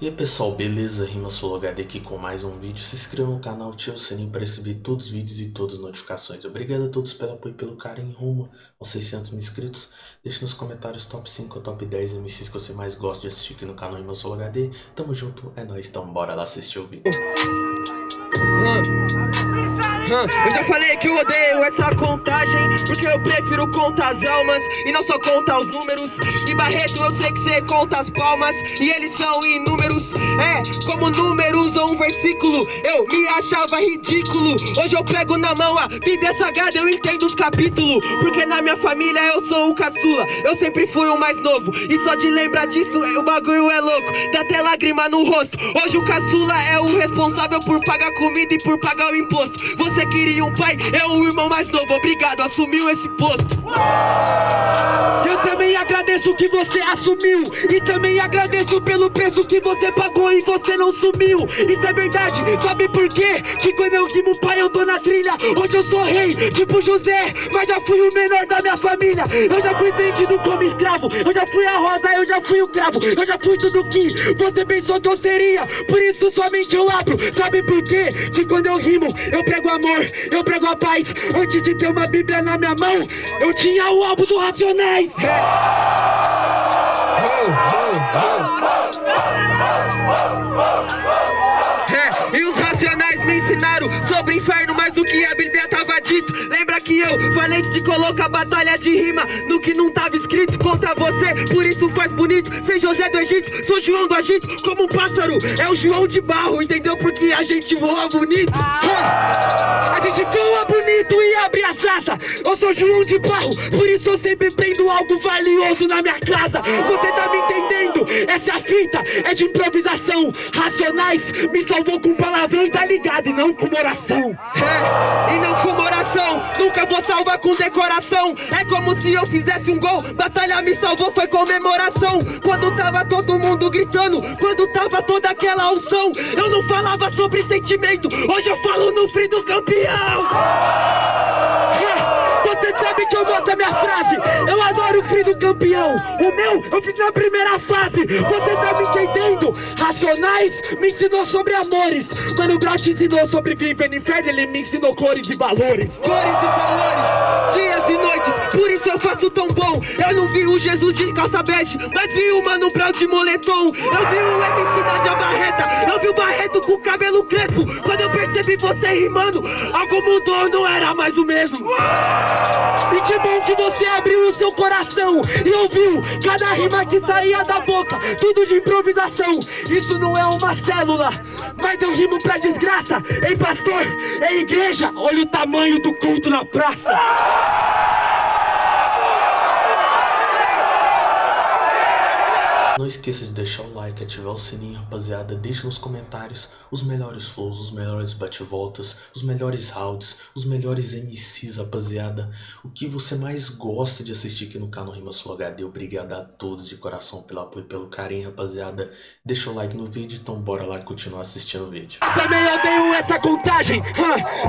E aí pessoal, beleza? Rima HD aqui com mais um vídeo. Se inscreva no canal, ative o sininho para receber todos os vídeos e todas as notificações. Obrigado a todos pelo apoio e pelo carinho rumo aos 600 mil inscritos. Deixe nos comentários top 5 ou top 10 MCs que você mais gosta de assistir aqui no canal Rima HD. Tamo junto, é nóis, então bora lá assistir o vídeo. Eu já falei que eu odeio essa contagem Porque eu prefiro contar as almas E não só contar os números. E Barreto eu sei que você conta as palmas E eles são inúmeros. É, como números ou um versículo Eu me achava ridículo. Hoje eu pego na mão a Bíblia Sagrada Eu entendo os capítulos Porque na minha família eu sou o caçula. Eu sempre fui o mais novo E só de lembrar disso o bagulho é louco. Dá até lágrima no rosto. Hoje o caçula é o responsável por pagar comida e por pagar o imposto. Você você queria um pai, é o irmão mais novo, obrigado, assumiu esse posto. Agradeço que você assumiu. E também agradeço pelo preço que você pagou e você não sumiu. Isso é verdade, sabe por quê? Que quando eu rimo pai eu tô na trilha. Hoje eu sou rei, tipo José. Mas já fui o menor da minha família. Eu já fui vendido como escravo. Eu já fui a rosa, eu já fui o cravo. Eu já fui tudo que você pensou que eu seria. Por isso somente eu abro. Sabe por quê? Que quando eu rimo eu prego amor Eu prego a paz. Antes de ter uma bíblia na minha mão Eu tinha o álbum do Racionais e os racionais me ensinaram sobre inferno mais do que a Bíblia tava dito. Lembra que eu falei que te coloca batalha de rima no que não tava escrito contra você? Por isso faz bonito, sem José do Egito, sou João do Egito Como um pássaro, é o João de barro, entendeu? Porque a gente voa bonito. A gente voa bonito e abre as asas. Eu sou João de barro, por isso eu sempre prendo algo valioso na minha casa. Você tá me entendendo? Essa fita é de improvisação. Racionais me salvou com palavrão tá ligado E não com oração. É, e não com oração. Nunca vou salvar com decoração. É como se eu fizesse um gol Batalha me salvou, foi comemoração. Quando tava todo mundo gritando Quando tava toda aquela unção Eu não falava sobre sentimento. Hoje eu falo no frio do campeão. É, Você sabe que eu gosto da minha frase. Eu adoro o frio do campeão. O meu eu fiz na primeira fase. Você tá me entendendo? Racionais me ensinou sobre amores. Mano Te ensinou sobre viver no inferno Ele me ensinou cores e valores. Cores e valores, dias e noites Por isso eu faço tão bom. Eu não vi o Jesus de calça bege Mas vi o Mano Brown de moletom. Eu vi o MC da Barreta Eu vi o Barreto com cabelo crespo. Quando eu percebi você rimando Algo mudou, não era mais o mesmo. E que bom que você abriu o seu coração E ouviu cada rima que saía da boca Tudo de improvisação. Isso não é uma célula Mas eu rimo pra desgraça. Ei pastor, ei igreja? Olha o tamanho do culto na praça esqueça de deixar o like, ativar o sininho, rapaziada. Deixe nos comentários os melhores flows, os melhores bate-voltas, os melhores rounds, os melhores MCs, rapaziada. O que você mais gosta de assistir aqui no canal Rima Sul HD. Obrigado a todos de coração pelo apoio e pelo carinho, rapaziada. Deixa o like no vídeo, então bora lá continuar assistindo o vídeo. Eu também odeio essa contagem.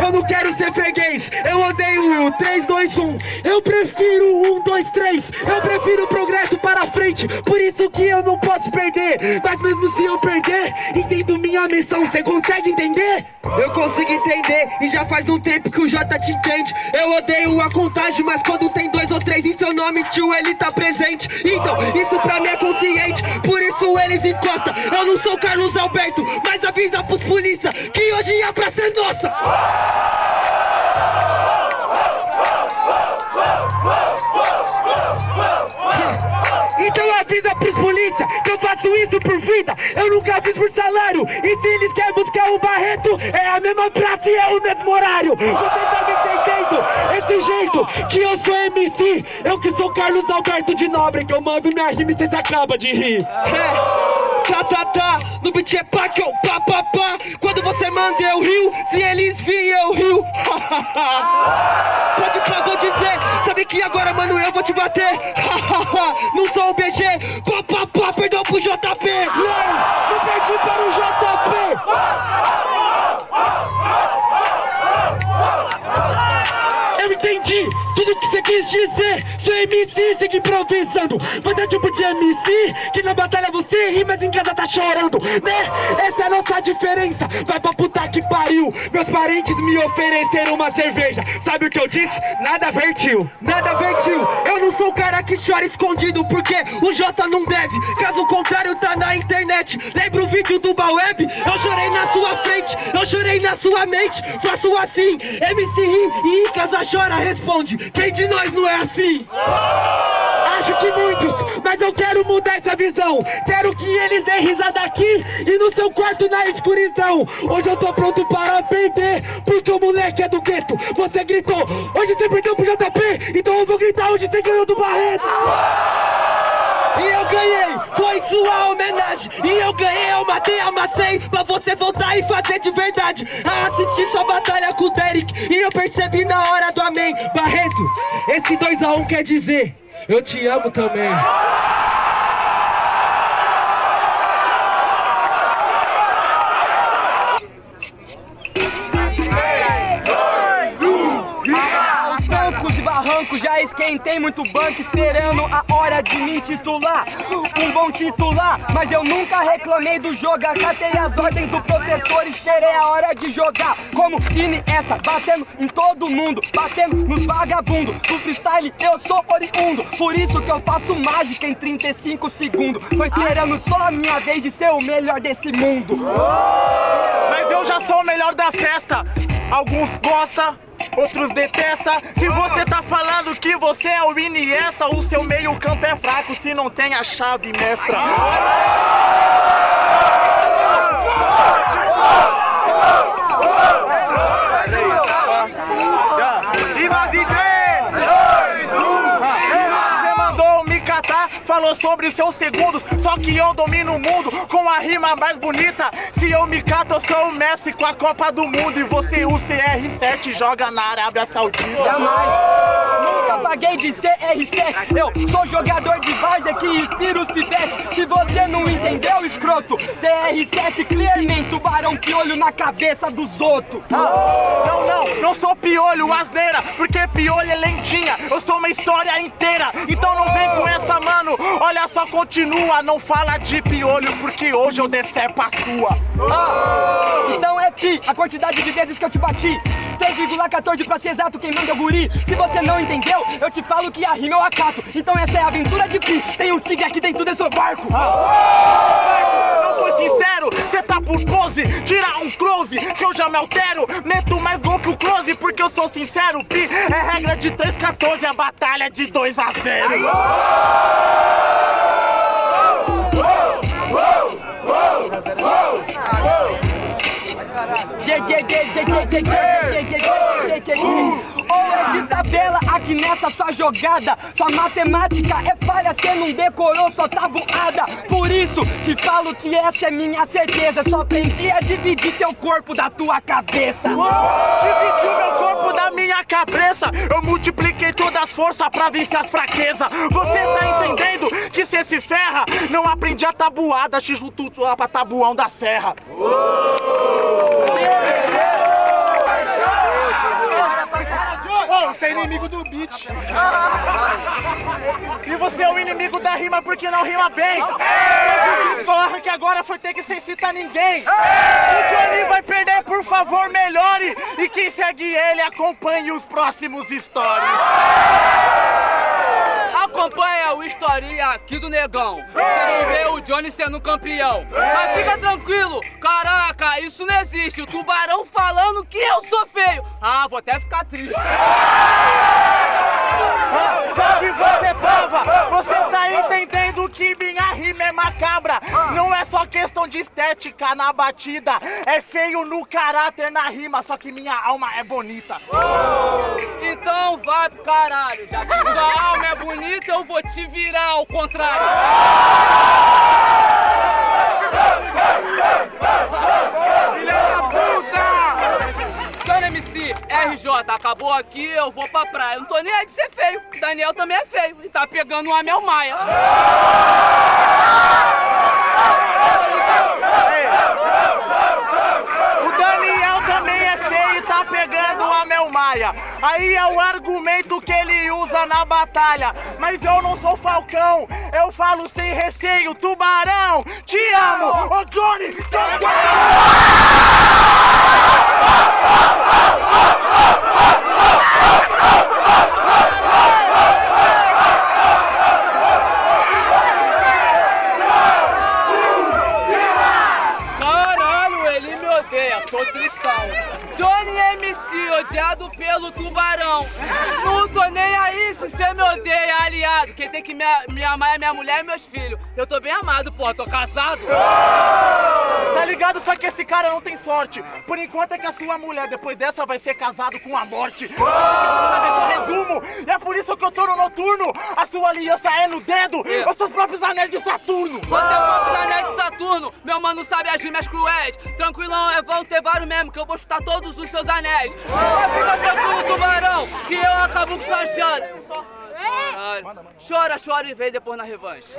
Eu não quero ser freguês. Eu odeio 3, 2, 1. Eu prefiro 1, 2, 3. Eu prefiro progresso para frente. Por isso que eu eu não posso perder. Mas mesmo se eu perder, entendo minha missão. Você consegue entender? Eu consigo entender E já faz um tempo que o J te entende. Eu odeio a contagem Mas quando tem dois ou três em seu nome Tio, ele tá presente. Então, isso pra mim é consciente Por isso eles encostam Eu não sou Carlos Alberto Mas avisa pros polícia Que hoje a praça é nossa avisa pros polícia que eu faço isso por vida. Eu nunca fiz por salário E se eles querem buscar o Barreto É a mesma praça e é o mesmo horário. Você tá me entendendo? Esse jeito que eu sou MC Eu que sou Carlos Alberto de Nobre Que eu mando minha rima e cês acabam de rir. É. Tá, tá, tá, no beat é pá, que eu pá, pá, pá. Quando você manda eu rio, se eles vêm eu rio. Pode pá, vou dizer, sabe que agora mano eu vou te bater. Não sou o BG, pro JP Não, tudo que você quis dizer Seu MC segue improvisando. Você é o tipo de MC que na batalha você ri Mas em casa tá chorando, né? Essa é a nossa diferença. Vai pra puta que pariu. Meus parentes me ofereceram uma cerveja. Sabe o que eu disse? Nada vertiu Nada vertiu, eu não sou o cara que chora escondido Porque o J não deve, caso contrário tá na internet. Lembra o vídeo do Baweb? Eu chorei na sua frente, eu chorei na sua mente. Faço assim, MC ri e em casa chora responde Quem de nós não é assim? Acho que muitos, mas eu quero mudar essa visão. Quero que eles deem risada aqui e no seu quarto na escuridão. Hoje eu tô pronto para perder, porque o moleque é do gueto. Você gritou, hoje você perdeu pro JP Então eu vou gritar, hoje você ganhou do Barreto E eu ganhei, foi sua homenagem. E eu ganhei, eu matei, amassei Pra você voltar e fazer de verdade. A assistir sua batalha com o Derek E eu percebi na hora do amém. Barreto, esse 2x1 quer dizer Eu te amo também esquentei muito banco Esperando a hora de me titular? Um bom titular, mas eu nunca reclamei do jogo Acatei as ordens do professor, esperei a hora de jogar. Como Iniesta, batendo em todo mundo Batendo nos vagabundos. Do freestyle eu sou oriundo Por isso que eu faço mágica em 35 segundos. Tô esperando só a minha vez de ser o melhor desse mundo. Mas eu já sou o melhor da festa. Alguns gostam, outros detestam. Se você tá falando que você é o Iniesta, o seu meio campo é fraco se não tem a chave mestra. E mais em três, dois, um. Você mandou me catar, falou sobre seus segundos. Só que eu domino o mundo com a rima mais bonita. Se eu me cato, eu sou o Messi com a Copa do Mundo. E você, o CR7, joga na Arábia Saudita. Jamais Nunca paguei de CR7 Eu sou jogador de várzea que inspira os pivetes Se você não entendeu, escroto. CR7 clearmente Tubarão piolho na cabeça dos outros. Não, não, não. Sou piolho, asneira, porque piolho é lentinha, eu sou uma história inteira, então não vem com essa, mano, olha só, continua, não fala de piolho, porque hoje eu decepo a sua. Ah, Então é pi, a quantidade de vezes que eu te bati. 3,14 pra ser exato, quem manda é o guri. Se você não entendeu, eu te falo que a rima eu acato. Então essa é a aventura de pi. Tem um tigre aqui dentro desse barco. Não foi sincero, cê tá por pose, tira um close, que eu já me altero, meto mais gol que o close, porque eu sou sincero, pi, é regra de 3,14, a batalha é de 2 a 0. Ou é de tabela aqui nessa sua jogada Sua matemática é falha, cê não decorou sua tabuada Por isso te falo que essa é minha certeza Só aprendi a dividir teu corpo da tua cabeça Dividiu meu corpo da minha cabeça, eu multipliquei todas as forças pra vencer as fraquezas. Você tá entendendo que cê se ferra? Não aprendi a tabuada, x tudo lá pra tabuão da serra. Você é inimigo do beat. E você é o inimigo da rima porque não rima bem. Eu Porra, que agora foi ter que sem citar ninguém. O Johnny vai perder, por favor, melhore. E quem segue ele, acompanhe os próximos stories. Acompanha o historinha aqui do negão. Você vai ver o Johnny sendo campeão. Mas fica tranquilo, caraca, isso não existe. O tubarão falando que eu sou feio. Ah, vou até ficar triste. Só que você tava, você tá entendendo que rima é macabra. Não é só questão de estética na batida, é feio no caráter na rima, só que minha alma é bonita. Então vai pro caralho. Já que sua alma é bonita, eu vou te virar ao contrário. Filha da puta! Cana MC, RJ, acabou aqui, eu vou pra praia. Eu não tô nem aí de ser feio. Daniel também é feio e tá pegando um Amel Maia. O Daniel também é feio e tá pegando a Mel Maia. Aí é o argumento que ele usa na batalha. Mas eu não sou falcão, eu falo sem receio, tubarão. Te amo, ô Johnny, seu Caralho, ele me odeia, tô tristão. Johnny MC, odiado pelo tubarão. Não tô nem aí se você me odeia, Quem tem que me, me amar é minha mulher e meus filhos. Eu tô bem amado, porra, tô casado. Tá ligado? Só que esse cara não tem sorte. Por enquanto é que a sua mulher, depois dessa, vai ser casado com a morte. Resumo, é por isso que eu tô no noturno. A sua aliança é no dedo, É. os seus próprios anéis de Saturno. Você é o próprio anéis de Saturno, meu mano sabe as rimas cruéis. Tranquilão, é vão ter vários mesmo, que eu vou chutar todos os seus anéis. Mas fica tranquilo, tubarão, que eu acabo com sua chance. Caralho. Chora, chora e vem depois na revanche.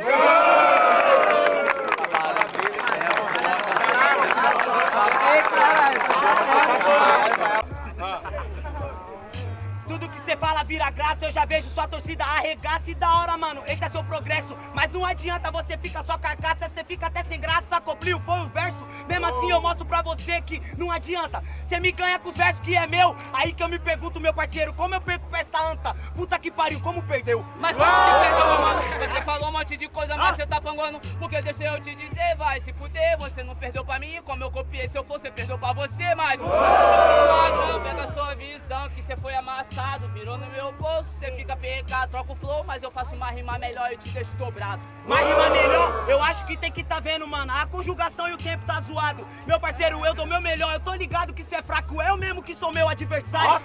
Tudo que você fala vira graça, eu já vejo sua torcida arregaça e da hora, mano. Esse é seu progresso, mas não adianta você ficar só carcaça, você fica até sem graça. Coplio foi o verso, mesmo assim eu mostro pra você que não adianta. Você me ganha com os versos que é meu, aí que eu me pergunto, meu parceiro, como eu perco pra essa anta? Puta que pariu, como perdeu? Mas como que perdeu, mano? Você falou um monte de coisa, mas você tá panguando. Porque deixa eu te dizer, vai se fuder. Você não perdeu pra mim, como eu copiei. Se eu for, você perdeu pra você, mas. Não, pega sua visão, que você foi amassado. Virou no meu bolso, você fica pegado. Troca o flow, mas eu faço uma rima melhor e te deixo dobrado. Mas rima melhor, eu acho que tem que tá vendo, mano. A conjugação e o tempo tá zoado. Meu parceiro, eu dou meu melhor. Eu tô ligado que cê é fraco, eu mesmo que sou meu adversário.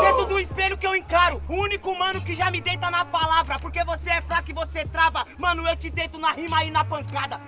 Dentro do espelho que eu encaro, o único mano que já me deita na palavra. Porque você é fraco e você trava. Mano, eu te deito na rima e na pancada.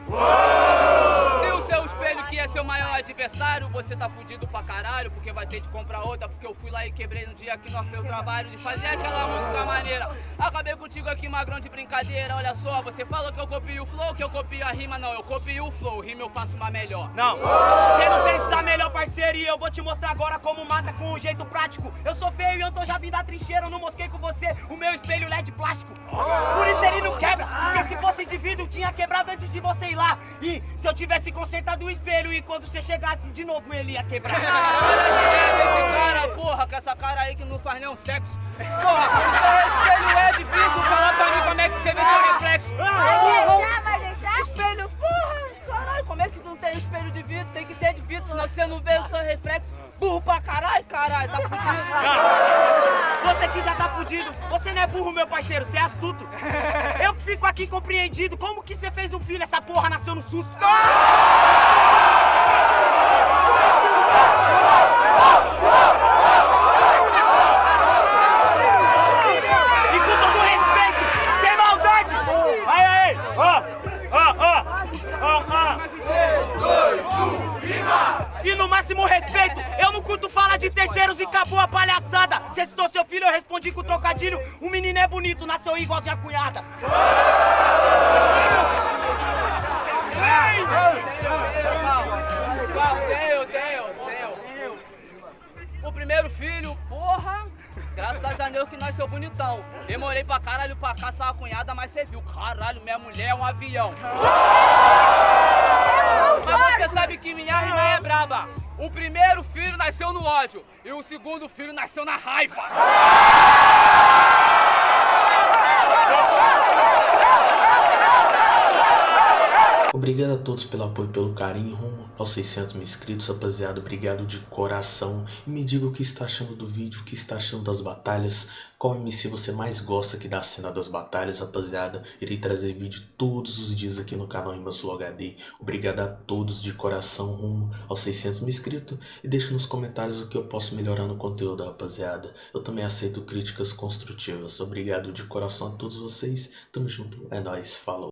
Se o seu espelho que é seu maior adversário, você tá fudido pra caralho, porque vai ter que comprar outra, porque eu fui lá e quebrei no dia que nós fez o trabalho de fazer aquela música maneira. Acabei contigo aqui, magrão de brincadeira, olha só, você falou que eu copio o flow, que eu copio a rima, não, eu copio o flow, rima eu faço uma melhor. Não, você não fez essa melhor parceria. Eu vou te mostrar agora como mata com um jeito prático. Eu sou feio e tô já vindo da trincheira. Eu não mosquei com você o meu espelho LED plástico. Por isso ele não quebra. Porque se fosse de vidro, tinha quebrado antes de você ir lá. E se eu tivesse consertado o espelho e quando você chegasse de novo ele ia quebrar. Esse cara, esse cara, porra, com essa cara aí que não faz nenhum sexo. Porra, o espelho é aqui compreendido, como que você fez um filho, essa porra nasceu no susto? E palhaçada. Você citou seu filho, eu respondi com trocadilho. O menino é bonito, nasceu igualzinho a cunhada. O primeiro filho, porra, graças a Deus que nasceu bonitão. Demorei pra caralho pra caçar a cunhada, mas você viu, caralho, minha mulher é um avião. Mas você sabe que minha rima é braba. O primeiro filho nasceu no ódio e o segundo filho nasceu na raiva. Obrigado a todos pelo apoio e pelo carinho rumo aos 600 mil inscritos, rapaziada. Obrigado de coração. E me diga o que está achando do vídeo, o que está achando das batalhas. Qual MC você mais gosta aqui da cena das batalhas, rapaziada. Irei trazer vídeo todos os dias aqui no canal Rimas Flow HD. Obrigado a todos de coração rumo aos 600 mil inscritos. E deixe nos comentários o que eu posso melhorar no conteúdo, rapaziada. Eu também aceito críticas construtivas. Obrigado de coração a todos vocês. Tamo junto. É nóis. Falou.